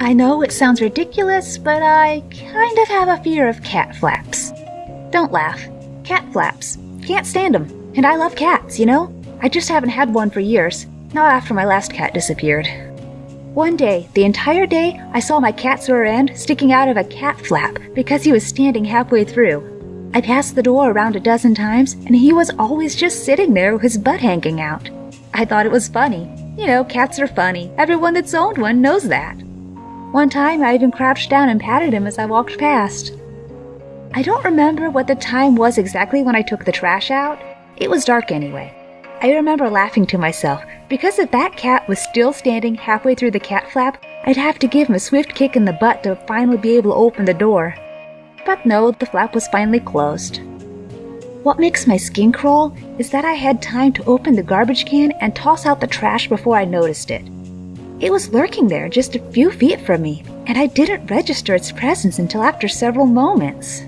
I know it sounds ridiculous, but I kind of have a fear of cat flaps. Don't laugh. Cat flaps. Can't stand 'em. And I love cats, you know? I just haven't had one for years, not after my last cat disappeared. One day, the entire day, I saw my cat's rear end sticking out of a cat flap because he was standing halfway through. I passed the door around a dozen times, and he was always just sitting there with his butt hanging out. I thought it was funny. You know, cats are funny. Everyone that's owned one knows that. One time, I even crouched down and patted him as I walked past. I don't remember what the time was exactly when I took the trash out. It was dark anyway. I remember laughing to myself because if that cat was still standing halfway through the cat flap, I'd have to give him a swift kick in the butt to finally be able to open the door. But no, the flap was finally closed. What makes my skin crawl is that I had time to open the garbage can and toss out the trash before I noticed it. It was lurking there just a few feet from me, and I didn't register its presence until after several moments.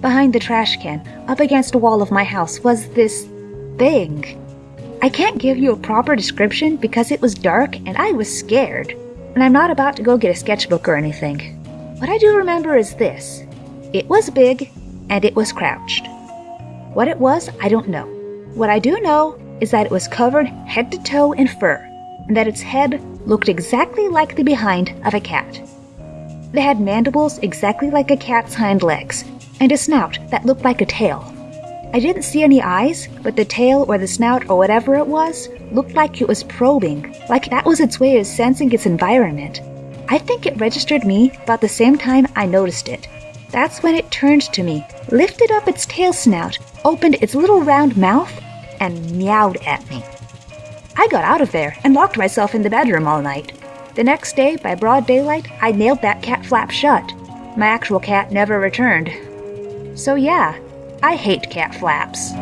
Behind the trash can, up against a wall of my house, was this thing. I can't give you a proper description because it was dark and I was scared, and I'm not about to go get a sketchbook or anything. What I do remember is this it was big and it was crouched. What it was, I don't know. What I do know is that it was covered head to toe in fur, and that its head looked exactly like the behind of a cat. It had mandibles exactly like a cat's hind legs, and a snout that looked like a tail. I didn't see any eyes, but the tail or the snout or whatever it was looked like it was probing, like that was its way of sensing its environment. I think it registered me about the same time I noticed it. That's when it turned to me, lifted up its tail snout, opened its little round mouth, and meowed at me. I got out of there and locked myself in the bedroom all night. The next day, by broad daylight, I nailed that cat flap shut. My actual cat never returned. So, yeah, I hate cat flaps.